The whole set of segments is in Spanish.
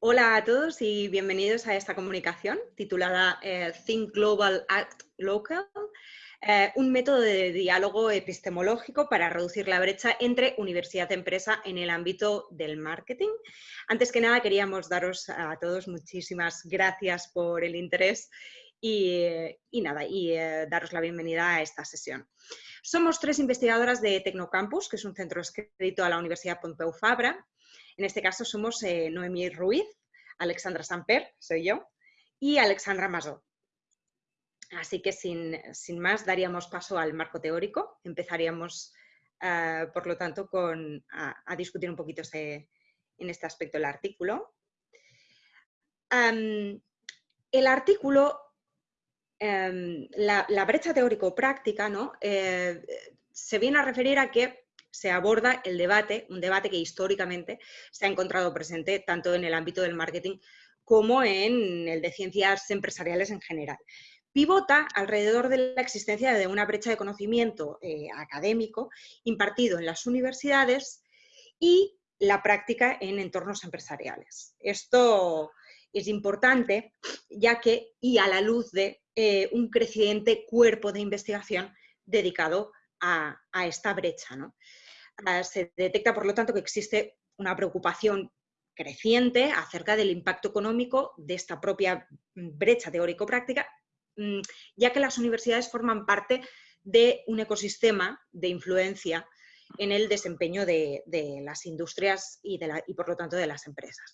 Hola a todos y bienvenidos a esta comunicación titulada eh, Think Global, Act Local, eh, un método de diálogo epistemológico para reducir la brecha entre universidad y empresa en el ámbito del marketing. Antes que nada queríamos daros a todos muchísimas gracias por el interés y, nada, y eh, daros la bienvenida a esta sesión. Somos tres investigadoras de Tecnocampus, que es un centro escrito a la Universidad Pompeu Fabra, en este caso somos eh, Noemí Ruiz, Alexandra Samper, soy yo, y Alexandra Masó. Así que sin, más daríamos paso al marco teórico. Empezaríamos, eh, por lo tanto, con, a, discutir un poquito este, en este aspecto el artículo. el artículo, em, la, brecha teórico-práctica, ¿no? Eh, se viene a referir a que se aborda el debate, un debate que históricamente se ha encontrado presente tanto en el ámbito del marketing como en el de ciencias empresariales en general. Pivota alrededor de la existencia de una brecha de conocimiento eh, académico impartido en las universidades y la práctica en entornos empresariales. Esto es importante ya que, y a la luz de eh, un creciente cuerpo de investigación dedicado a, esta brecha. ¿no? Ah, se detecta, por lo tanto, que existe una preocupación creciente acerca del impacto económico de esta propia brecha teórico-práctica, mm, ya que las universidades forman parte de un ecosistema de influencia en el desempeño de, las industrias y, por lo tanto de las empresas.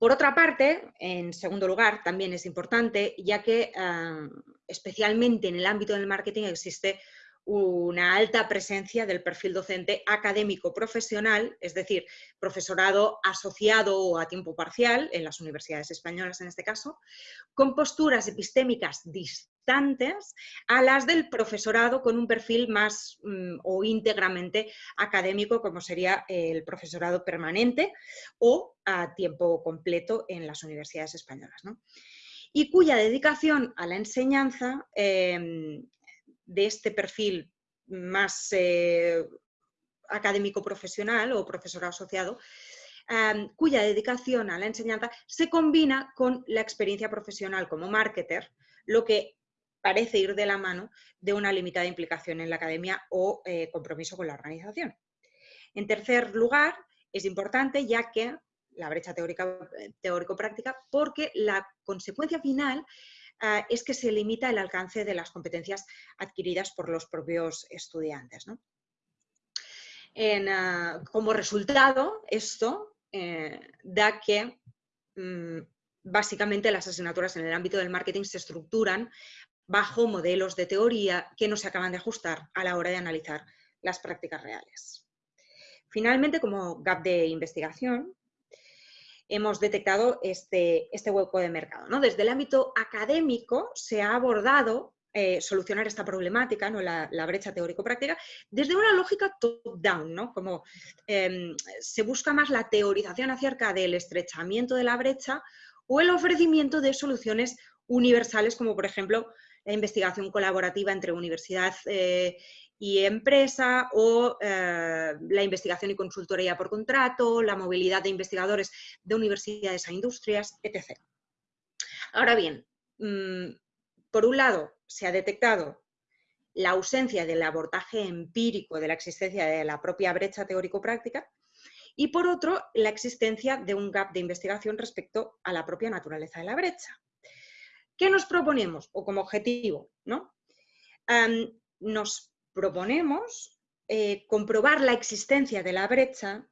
Por otra parte, en segundo lugar, también es importante, ya que ah, especialmente en el ámbito del marketing existe una alta presencia del perfil docente académico profesional, es decir, profesorado asociado o a tiempo parcial, en las universidades españolas en este caso, con posturas epistémicas a las del profesorado con un perfil más mm, o íntegramente académico, como sería el profesorado permanente o a tiempo completo en las universidades españolas. y cuya dedicación a la enseñanza em, de este perfil más eh, académico profesional o profesor asociado, cuya dedicación a la enseñanza se combina con la experiencia profesional como marketer, lo que parece ir de la mano de una limitada implicación en la academia o eh, compromiso con la organización. En tercer lugar, es importante ya que la brecha eh, teórico-práctica, porque la consecuencia final Ah, es que se limita el alcance de las competencias adquiridas por los propios estudiantes. Como resultado, esto eh, da que mm, básicamente las asignaturas en el ámbito del marketing se estructuran bajo modelos de teoría que no se acaban de ajustar a la hora de analizar las prácticas reales. Finalmente, como gap de investigación, hemos detectado este, este hueco de mercado. ¿no? Desde el ámbito académico se ha abordado eh, solucionar esta problemática, ¿no? la, brecha teórico-práctica, desde una lógica top-down, ¿no? como em, se busca más la teorización acerca del estrechamiento de la brecha o el ofrecimiento de soluciones universales, como por ejemplo la investigación colaborativa entre universidad eh, y empresa o eh, la investigación y consultoría por contrato, la movilidad de investigadores de universidades a industrias, etc. Ahora bien, mm, por un lado, se ha detectado la ausencia del abordaje empírico de la existencia de la propia brecha teórico-práctica y por otro, la existencia de un gap de investigación respecto a la propia naturaleza de la brecha. ¿Qué nos proponemos o como objetivo? ¿no? nos proponemos eh, comprobar la existencia de la brecha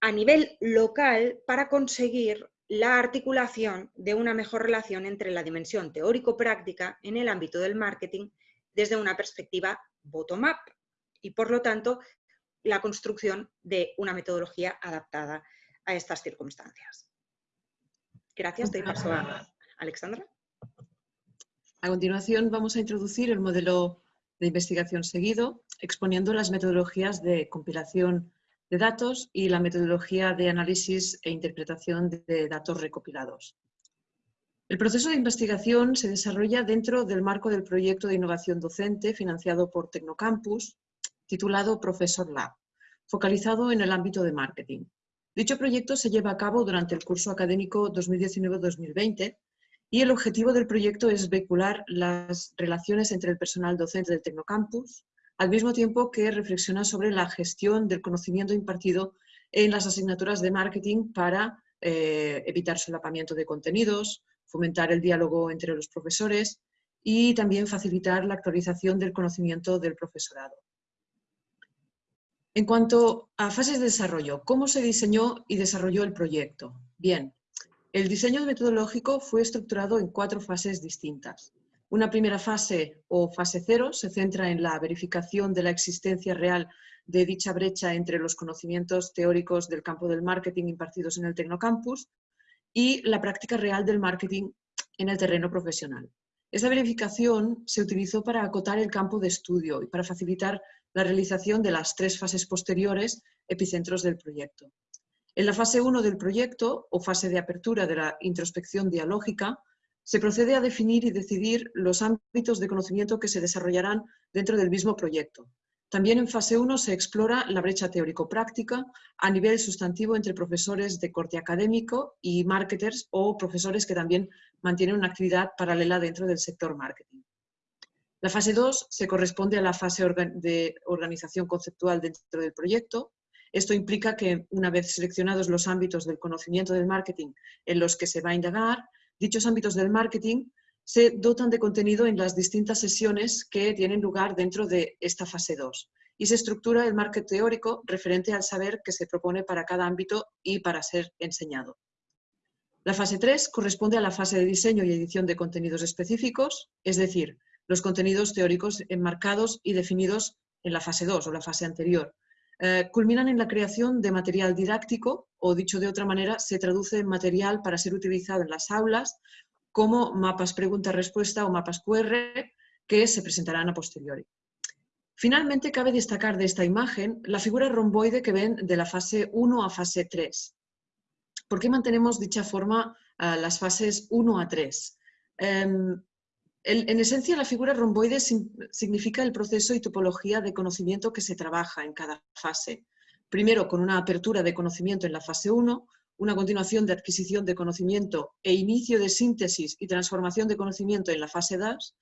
a nivel local para conseguir la articulación de una mejor relación entre la dimensión teórico-práctica en el ámbito del marketing desde una perspectiva bottom-up y, por lo tanto, la construcción de una metodología adaptada a estas circunstancias. Gracias, doy paso a Alexandra. A continuación vamos a introducir el modelo de investigación seguido, exponiendo las metodologías de compilación de datos y la metodología de análisis e interpretación de datos recopilados. El proceso de investigación se desarrolla dentro del marco del proyecto de innovación docente financiado por Tecnocampus, titulado Professor Lab, focalizado en el ámbito de marketing. Dicho proyecto se lleva a cabo durante el curso académico 2019-2020 y el objetivo del proyecto es vehicular las relaciones entre el personal docente del Tecnocampus, al mismo tiempo que reflexiona sobre la gestión del conocimiento impartido en las asignaturas de marketing para eh, evitar solapamiento de contenidos, fomentar el diálogo entre los profesores y también facilitar la actualización del conocimiento del profesorado. En cuanto a fases de desarrollo, ¿cómo se diseñó y desarrolló el proyecto? Bien, el diseño metodológico fue estructurado en cuatro fases distintas. Una primera fase o fase cero se centra en la verificación de la existencia real de dicha brecha entre los conocimientos teóricos del campo del marketing impartidos en el Tecnocampus y la práctica real del marketing en el terreno profesional. Esa verificación se utilizó para acotar el campo de estudio y para facilitar la realización de las tres fases posteriores, epicentros del proyecto. En la fase 1 del proyecto, o fase de apertura de la introspección dialógica, se procede a definir y decidir los ámbitos de conocimiento que se desarrollarán dentro del mismo proyecto. También en fase 1 se explora la brecha teórico-práctica a nivel sustantivo entre profesores de corte académico y marketers o profesores que también mantienen una actividad paralela dentro del sector marketing. La fase 2 se corresponde a la fase de organización conceptual dentro del proyecto. Esto implica que una vez seleccionados los ámbitos del conocimiento del marketing en los que se va a indagar, dichos ámbitos del marketing se dotan de contenido en las distintas sesiones que tienen lugar dentro de esta fase 2 y se estructura el marketing teórico referente al saber que se propone para cada ámbito y para ser enseñado. La fase 3 corresponde a la fase de diseño y edición de contenidos específicos, es decir, los contenidos teóricos enmarcados y definidos en la fase 2 o la fase anterior. Eh, culminan en la creación de material didáctico o, dicho de otra manera, se traduce en material para ser utilizado en las aulas como mapas pregunta-respuesta o mapas QR que se presentarán a posteriori. Finalmente, cabe destacar de esta imagen la figura romboide que ven de la fase 1 a fase 3. ¿Por qué mantenemos dicha forma las fases 1 a 3? En esencia, la figura romboide significa el proceso y topología de conocimiento que se trabaja en cada fase. Primero, con una apertura de conocimiento en la fase 1, una continuación de adquisición de conocimiento e inicio de síntesis y transformación de conocimiento en la fase 2,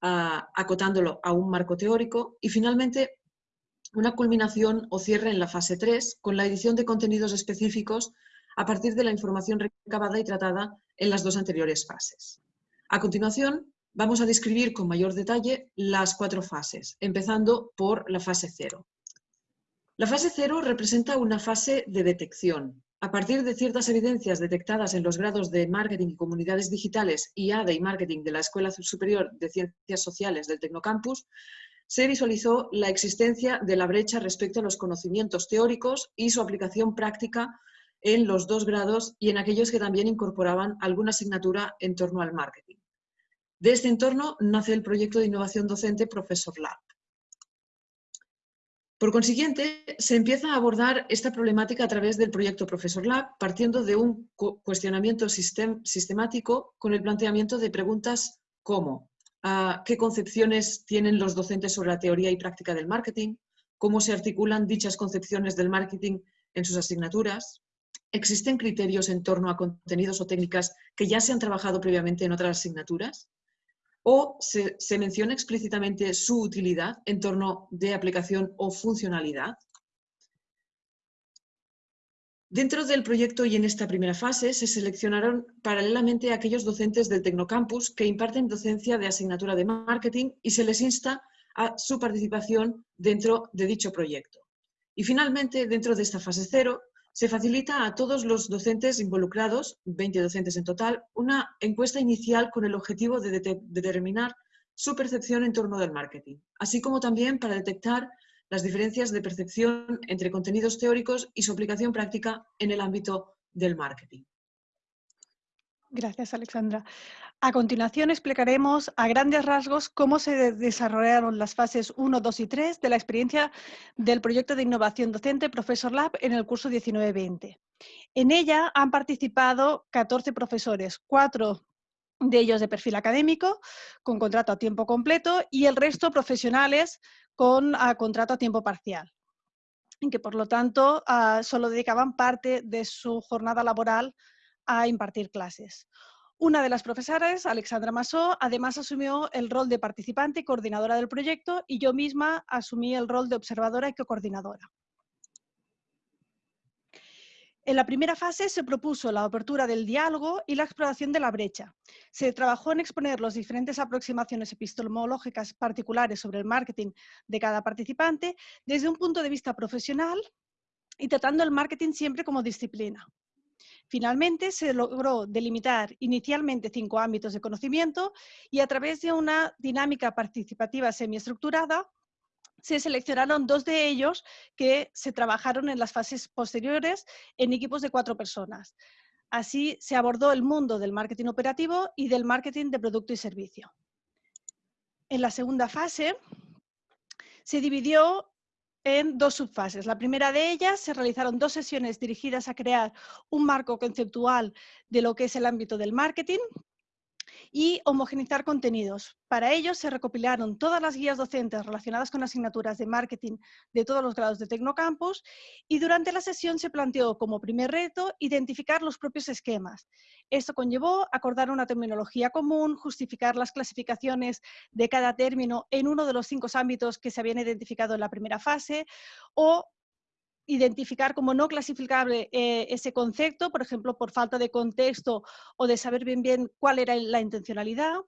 acotándolo a un marco teórico, y finalmente una culminación o cierre en la fase 3 con la edición de contenidos específicos a partir de la información recabada y tratada en las dos anteriores fases. A continuación, Vamos a describir con mayor detalle las cuatro fases, empezando por la fase cero. La fase cero representa una fase de detección. A partir de ciertas evidencias detectadas en los grados de Marketing y Comunidades Digitales y ADE y Marketing de la Escuela Superior de Ciencias Sociales del Tecnocampus, se visualizó la existencia de la brecha respecto a los conocimientos teóricos y su aplicación práctica en los dos grados y en aquellos que también incorporaban alguna asignatura en torno al marketing. De este entorno nace el proyecto de innovación docente Professor Lab. Por consiguiente, se empieza a abordar esta problemática a través del proyecto Professor Lab, partiendo de un cuestionamiento sistemático con el planteamiento de preguntas como qué concepciones tienen los docentes sobre la teoría y práctica del marketing, cómo se articulan dichas concepciones del marketing en sus asignaturas, existen criterios en torno a contenidos o técnicas que ya se han trabajado previamente en otras asignaturas, o se, menciona explícitamente su utilidad en torno de aplicación o funcionalidad. Dentro del proyecto y en esta primera fase se seleccionaron paralelamente aquellos docentes del Tecnocampus que imparten docencia de asignatura de marketing y se les insta a su participación dentro de dicho proyecto. Y finalmente, dentro de esta fase cero, se facilita a todos los docentes involucrados, 20 docentes en total, una encuesta inicial con el objetivo de, determinar su percepción en torno del marketing, así como también para detectar las diferencias de percepción entre contenidos teóricos y su aplicación práctica en el ámbito del marketing. Gracias, Alexandra. A continuación explicaremos a grandes rasgos cómo se desarrollaron las fases 1, 2 y 3 de la experiencia del proyecto de innovación docente Professor Lab en el curso 19-20. En ella han participado 14 profesores, 4 de ellos de perfil académico, con contrato a tiempo completo, y el resto profesionales con contrato a tiempo parcial. y que por lo tanto ah, solo dedicaban parte de su jornada laboral a impartir clases. Una de las profesoras, Alexandra Masó, además asumió el rol de participante y coordinadora del proyecto y yo misma asumí el rol de observadora y coordinadora. En la primera fase se propuso la apertura del diálogo y la exploración de la brecha. Se trabajó en exponer las diferentes aproximaciones epistemológicas particulares sobre el marketing de cada participante desde un punto de vista profesional y tratando el marketing siempre como disciplina. Finalmente, se logró delimitar inicialmente cinco ámbitos de conocimiento y a través de una dinámica participativa semiestructurada se seleccionaron dos de ellos que se trabajaron en las fases posteriores en equipos de cuatro personas. Así se abordó el mundo del marketing operativo y del marketing de producto y servicio. En la segunda fase se dividió en dos subfases. La primera de ellas se realizaron dos sesiones dirigidas a crear un marco conceptual de lo que es el ámbito del marketing y homogenizar contenidos. Para ello se recopilaron todas las guías docentes relacionadas con asignaturas de marketing de todos los grados de Tecnocampus y durante la sesión se planteó como primer reto identificar los propios esquemas. Esto conllevó acordar una terminología común, justificar las clasificaciones de cada término en uno de los cinco ámbitos que se habían identificado en la primera fase o identificar como no clasificable eh, ese concepto, por ejemplo, por falta de contexto o de saber bien bien cuál era la intencionalidad,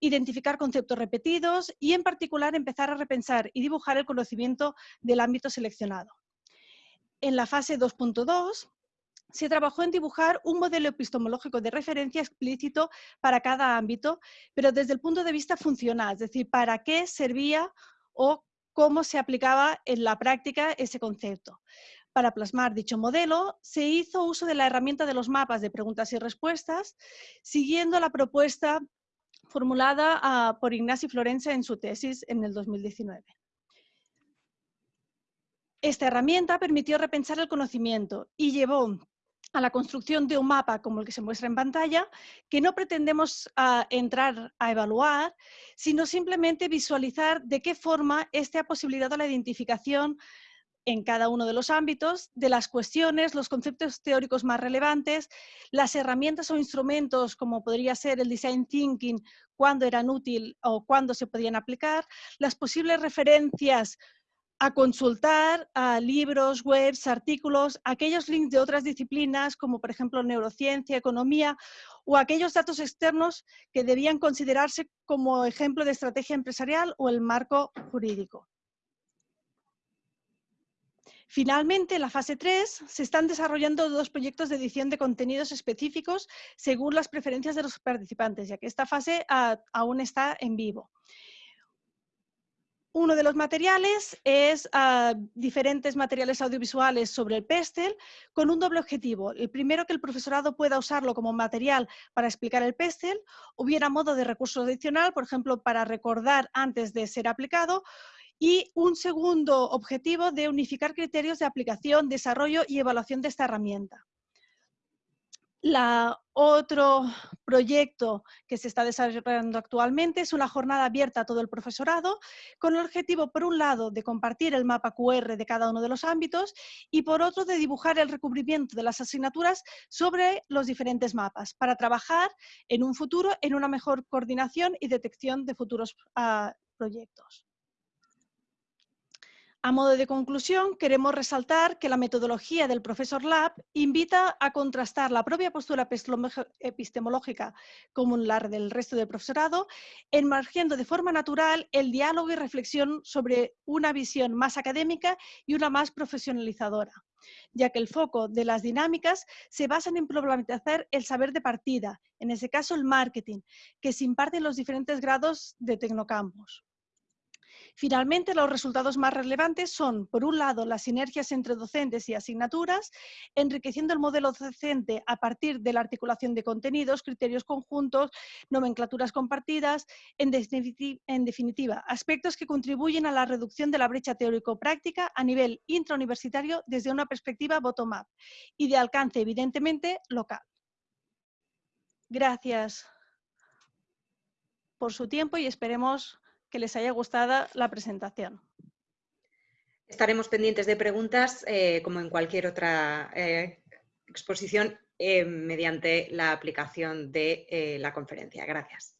identificar conceptos repetidos y, en particular, empezar a repensar y dibujar el conocimiento del ámbito seleccionado. En la fase 2.2 se trabajó en dibujar un modelo epistemológico de referencia explícito para cada ámbito, pero desde el punto de vista funcional, es decir, para qué servía o cómo se aplicaba en la práctica ese concepto. Para plasmar dicho modelo, se hizo uso de la herramienta de los mapas de preguntas y respuestas, siguiendo la propuesta formulada ah, por Ignasi Florenza en su tesis en el 2019. Esta herramienta permitió repensar el conocimiento y llevó a la construcción de un mapa como el que se muestra en pantalla, que no pretendemos ah, entrar a evaluar, sino simplemente visualizar de qué forma este ha posibilitado la identificación en cada uno de los ámbitos de las cuestiones, los conceptos teóricos más relevantes, las herramientas o instrumentos como podría ser el design thinking, cuándo eran útiles o cuándo se podían aplicar, las posibles referencias a consultar a libros, webs, artículos, aquellos links de otras disciplinas como por ejemplo neurociencia, economía o aquellos datos externos que debían considerarse como ejemplo de estrategia empresarial o el marco jurídico. Finalmente, en la fase 3 se están desarrollando dos proyectos de edición de contenidos específicos según las preferencias de los participantes, ya que esta fase aún está en vivo. Uno de los materiales es ah, diferentes materiales audiovisuales sobre el PESTEL con un doble objetivo. El primero, que el profesorado pueda usarlo como material para explicar el PESTEL, hubiera modo de recurso adicional, por ejemplo, para recordar antes de ser aplicado, y un segundo objetivo de unificar criterios de aplicación, desarrollo y evaluación de esta herramienta. La otro proyecto que se está desarrollando actualmente es una jornada abierta a todo el profesorado con el objetivo, por un lado, de compartir el mapa QR de cada uno de los ámbitos y, por otro, de dibujar el recubrimiento de las asignaturas sobre los diferentes mapas para trabajar en un futuro en una mejor coordinación y detección de futuros ah, proyectos. A modo de conclusión, queremos resaltar que la metodología del Profesor Lab invita a contrastar la propia postura epistemológica con la del resto del profesorado, emergiendo de forma natural el diálogo y reflexión sobre una visión más académica y una más profesionalizadora ya que el foco de las dinámicas se basa en problematizar el saber de partida, en ese caso el marketing, que se imparte en los diferentes grados de Tecnocampus. Finalmente, los resultados más relevantes son, por un lado, las sinergias entre docentes y asignaturas, enriqueciendo el modelo docente a partir de la articulación de contenidos, criterios conjuntos, nomenclaturas compartidas, en, definitiva, aspectos que contribuyen a la reducción de la brecha teórico-práctica a nivel intrauniversitario desde una perspectiva bottom-up y de alcance, evidentemente, local. Gracias por su tiempo y esperemos que les haya gustado la presentación. Estaremos pendientes de preguntas, eh, como en cualquier otra eh, exposición, mediante la aplicación de la conferencia. Gracias.